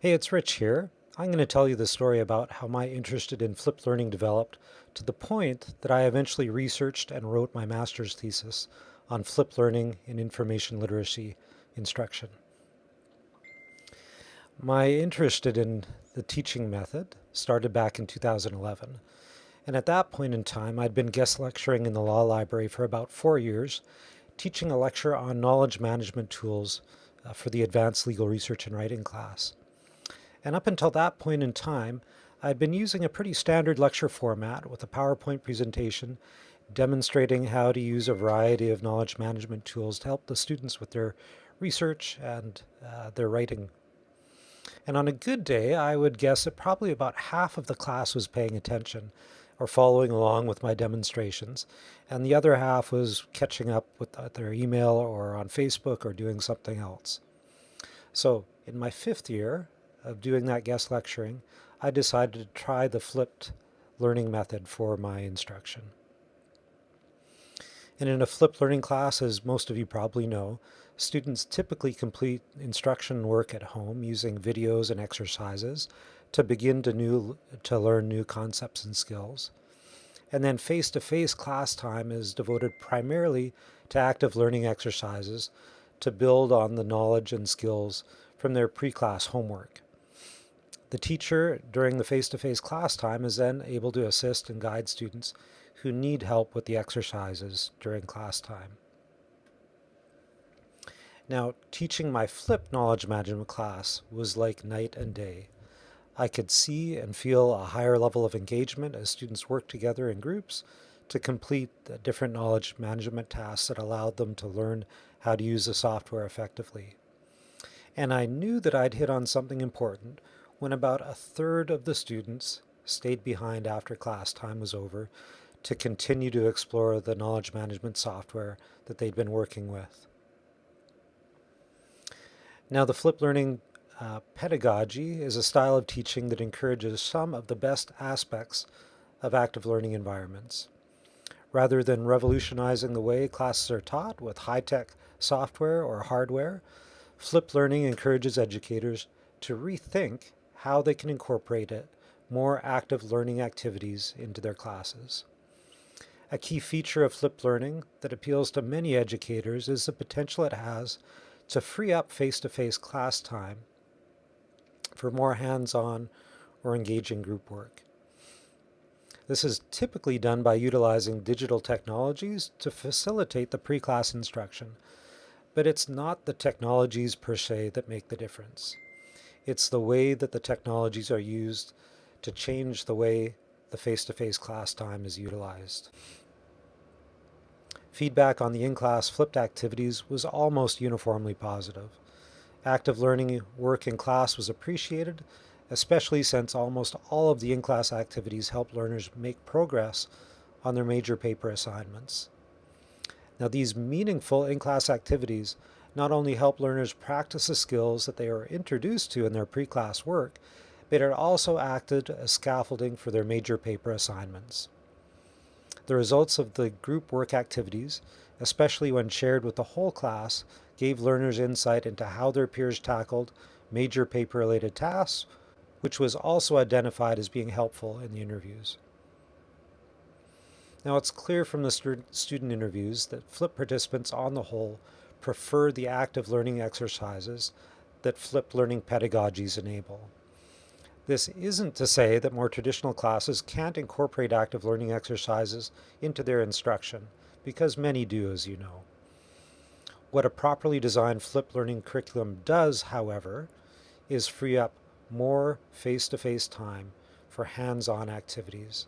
Hey, it's Rich here. I'm going to tell you the story about how my interest in flipped learning developed to the point that I eventually researched and wrote my master's thesis on flipped learning in information literacy instruction. My interest in the teaching method started back in 2011. And at that point in time, I'd been guest lecturing in the law library for about four years, teaching a lecture on knowledge management tools uh, for the advanced legal research and writing class. And up until that point in time, I'd been using a pretty standard lecture format with a PowerPoint presentation demonstrating how to use a variety of knowledge management tools to help the students with their research and uh, their writing. And on a good day, I would guess that probably about half of the class was paying attention or following along with my demonstrations, and the other half was catching up with their email or on Facebook or doing something else. So in my fifth year, of doing that guest lecturing, I decided to try the flipped learning method for my instruction. And in a flipped learning class, as most of you probably know, students typically complete instruction work at home using videos and exercises to begin to, new, to learn new concepts and skills. And then face-to-face -face class time is devoted primarily to active learning exercises to build on the knowledge and skills from their pre-class homework. The teacher during the face-to-face -face class time is then able to assist and guide students who need help with the exercises during class time. Now, teaching my flipped knowledge management class was like night and day. I could see and feel a higher level of engagement as students worked together in groups to complete the different knowledge management tasks that allowed them to learn how to use the software effectively. And I knew that I'd hit on something important when about a third of the students stayed behind after class time was over to continue to explore the knowledge management software that they'd been working with. Now the flipped learning uh, pedagogy is a style of teaching that encourages some of the best aspects of active learning environments. Rather than revolutionizing the way classes are taught with high-tech software or hardware, flipped learning encourages educators to rethink how they can incorporate it, more active learning activities into their classes. A key feature of flipped learning that appeals to many educators is the potential it has to free up face-to-face -face class time for more hands-on or engaging group work. This is typically done by utilizing digital technologies to facilitate the pre-class instruction, but it's not the technologies per se that make the difference. It's the way that the technologies are used to change the way the face-to-face -face class time is utilized. Feedback on the in-class flipped activities was almost uniformly positive. Active learning work in class was appreciated, especially since almost all of the in-class activities help learners make progress on their major paper assignments. Now these meaningful in-class activities not only help learners practice the skills that they are introduced to in their pre-class work, but it also acted as scaffolding for their major paper assignments. The results of the group work activities, especially when shared with the whole class, gave learners insight into how their peers tackled major paper-related tasks, which was also identified as being helpful in the interviews. Now it's clear from the student interviews that FLIP participants on the whole prefer the active learning exercises that flipped learning pedagogies enable. This isn't to say that more traditional classes can't incorporate active learning exercises into their instruction, because many do, as you know. What a properly designed flipped learning curriculum does, however, is free up more face-to-face -face time for hands-on activities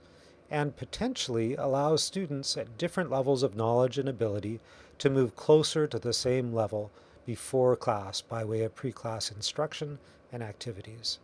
and potentially allows students at different levels of knowledge and ability to move closer to the same level before class by way of pre-class instruction and activities.